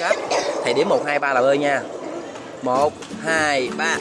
cáp thầy điểm một hai ba là bơi nha. Một hai ba.